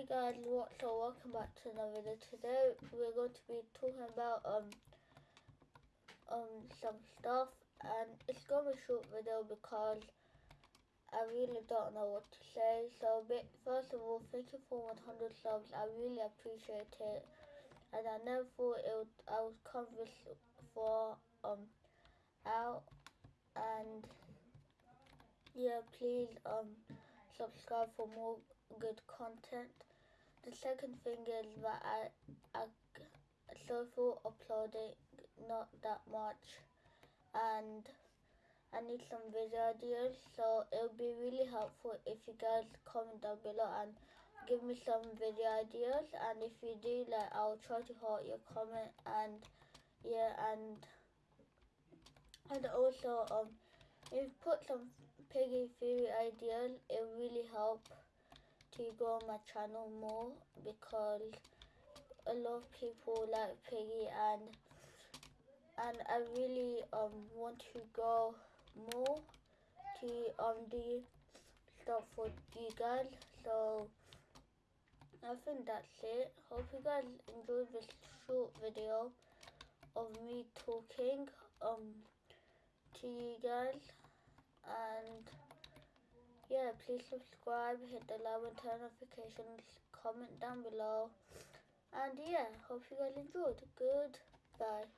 Hey guys, what's up? Welcome back to another video. Today we're going to be talking about um um some stuff and it's gonna be a short video because I really don't know what to say. So first of all, thank you for 100 subs. I really appreciate it. And I never thought it would, I would come this far um out and yeah please um subscribe for more good content. The second thing is that I, I for uploading not that much. And I need some video ideas so it would be really helpful if you guys comment down below and give me some video ideas. And if you do like I'll try to heart your comment and yeah and and also um if you put some piggy theory ideas it really help to grow my channel more because a lot of people like Piggy and and I really um want to go more to um do stuff for you guys. So I think that's it. Hope you guys enjoyed this short video of me talking um to you guys. And yeah, please subscribe, hit the like and turn notifications, comment down below. And yeah, hope you guys enjoyed. Goodbye.